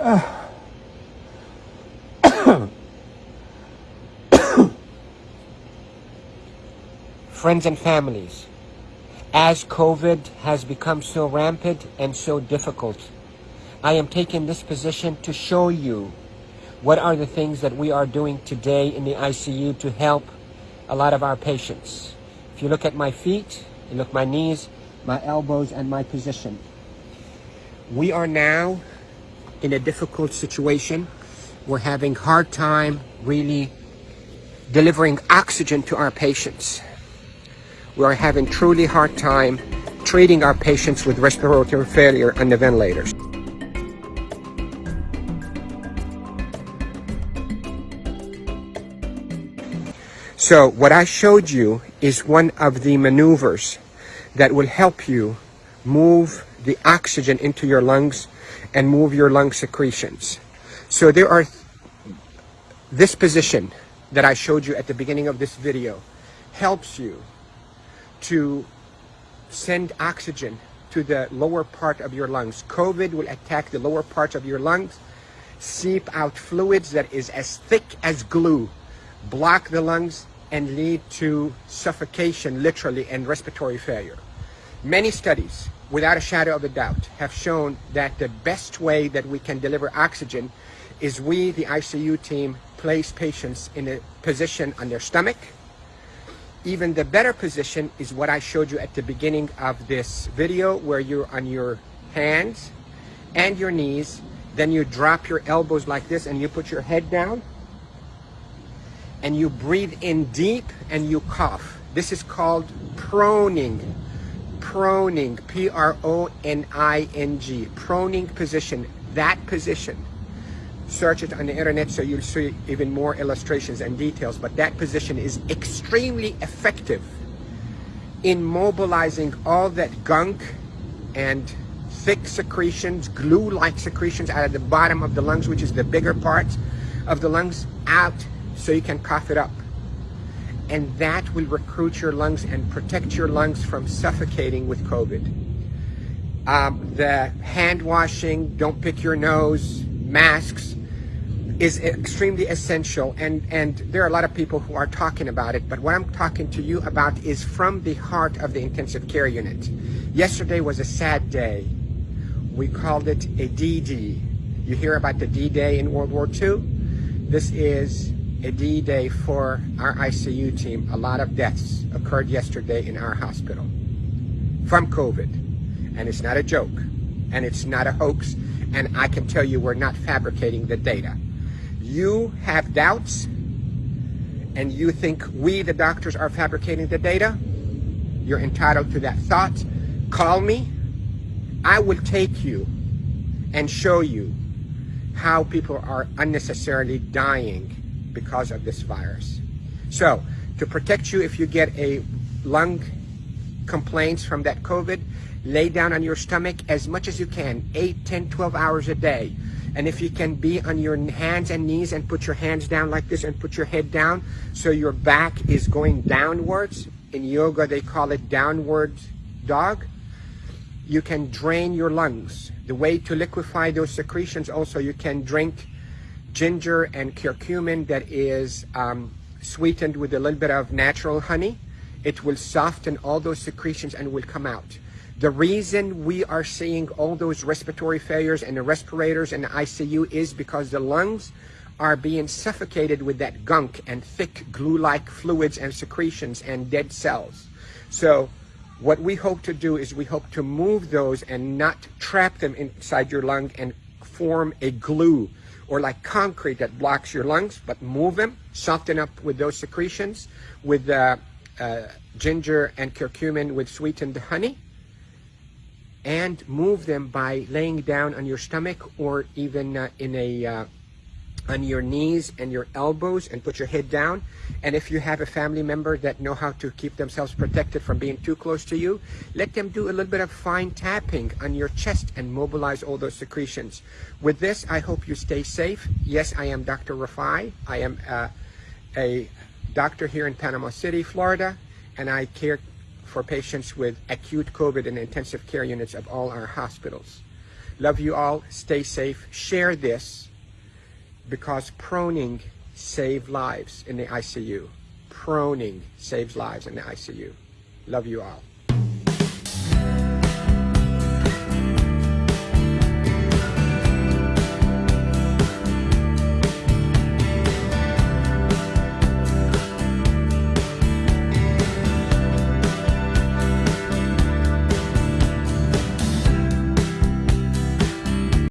Friends and families, as COVID has become so rampant and so difficult, I am taking this position to show you what are the things that we are doing today in the ICU to help a lot of our patients. If you look at my feet, you look my knees, my elbows, and my position. We are now in a difficult situation. We're having hard time really delivering oxygen to our patients. We are having truly hard time treating our patients with respiratory failure on the ventilators. So what I showed you is one of the maneuvers that will help you move the oxygen into your lungs and move your lung secretions. So there are this position that I showed you at the beginning of this video helps you to send oxygen to the lower part of your lungs. COVID will attack the lower parts of your lungs, seep out fluids that is as thick as glue, block the lungs, and lead to suffocation, literally, and respiratory failure. Many studies, without a shadow of a doubt, have shown that the best way that we can deliver oxygen is we, the ICU team, place patients in a position on their stomach. Even the better position is what I showed you at the beginning of this video, where you're on your hands and your knees, then you drop your elbows like this and you put your head down and you breathe in deep and you cough. This is called proning. Proning, P-R-O-N-I-N-G, proning position, that position. Search it on the internet so you'll see even more illustrations and details, but that position is extremely effective in mobilizing all that gunk and thick secretions, glue-like secretions out of the bottom of the lungs, which is the bigger part of the lungs, out so you can cough it up. And that will recruit your lungs and protect your lungs from suffocating with COVID. Um, the hand washing, don't pick your nose, masks is extremely essential. And, and there are a lot of people who are talking about it, but what I'm talking to you about is from the heart of the intensive care unit. Yesterday was a sad day. We called it a D-Day. You hear about the D-Day in World War II? This is a D-Day for our ICU team. A lot of deaths occurred yesterday in our hospital from COVID. And it's not a joke. And it's not a hoax. And I can tell you we're not fabricating the data. You have doubts and you think we, the doctors, are fabricating the data. You're entitled to that thought. Call me. I will take you and show you how people are unnecessarily dying because of this virus. So to protect you if you get a lung complaints from that COVID, lay down on your stomach as much as you can, 8, 10, 12 hours a day. And if you can be on your hands and knees and put your hands down like this and put your head down so your back is going downwards. In yoga, they call it downward dog. You can drain your lungs. The way to liquefy those secretions also, you can drink ginger and curcumin that is um, sweetened with a little bit of natural honey. It will soften all those secretions and will come out. The reason we are seeing all those respiratory failures and the respirators and the ICU is because the lungs are being suffocated with that gunk and thick glue-like fluids and secretions and dead cells. So what we hope to do is we hope to move those and not trap them inside your lung and form a glue or like concrete that blocks your lungs, but move them, soften up with those secretions with uh, uh, ginger and curcumin with sweetened honey, and move them by laying down on your stomach or even uh, in a uh, on your knees and your elbows and put your head down. And if you have a family member that know how to keep themselves protected from being too close to you, let them do a little bit of fine tapping on your chest and mobilize all those secretions. With this, I hope you stay safe. Yes, I am Dr. Rafai. I am uh, a doctor here in Panama City, Florida, and I care for patients with acute COVID and intensive care units of all our hospitals. Love you all. Stay safe. Share this because proning save lives in the ICU. Proning saves lives in the ICU. Love you all.